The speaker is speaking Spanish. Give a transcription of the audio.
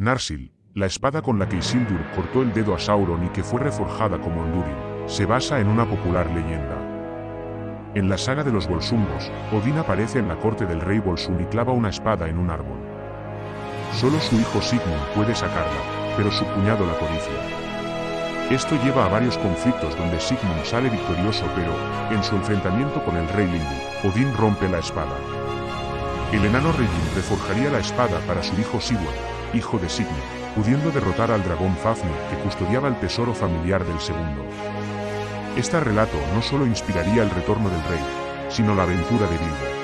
Narsil, la espada con la que Isildur cortó el dedo a Sauron y que fue reforjada como Andurin, se basa en una popular leyenda. En la saga de los Volsungos, Odín aparece en la corte del rey Volsung y clava una espada en un árbol. Solo su hijo Sigmund puede sacarla, pero su cuñado la codicia. Esto lleva a varios conflictos donde Sigmund sale victorioso pero, en su enfrentamiento con el rey Lindu, Odín rompe la espada. El enano Regin reforjaría la espada para su hijo Sigurd, hijo de Sigmund, pudiendo derrotar al dragón Fafnir que custodiaba el tesoro familiar del segundo. Este relato no solo inspiraría el retorno del rey, sino la aventura de Bilbo.